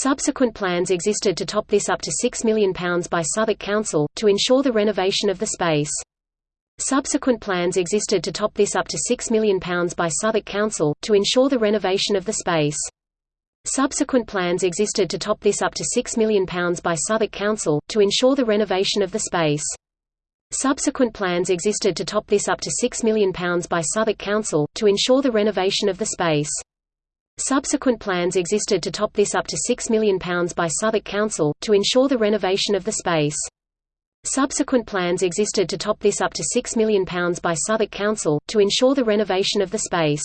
Subsequent plans existed to top this up to £6 million by Southwark Council, to ensure the renovation of the space. Subsequent plans existed to top this up to £6 million by Southwark Council, to ensure the renovation of the space. Subsequent plans existed to top this up to £6 million by Southwark Council, to ensure the renovation of the space. Subsequent plans existed to top this up to £6 million by Southwark Council, to ensure the renovation of the space. Subsequent plans existed to top this up to £6 million by Southwark Council, to ensure the renovation of the space. Subsequent plans existed to top this up to £6 million by Southwark Council, to ensure the renovation of the space.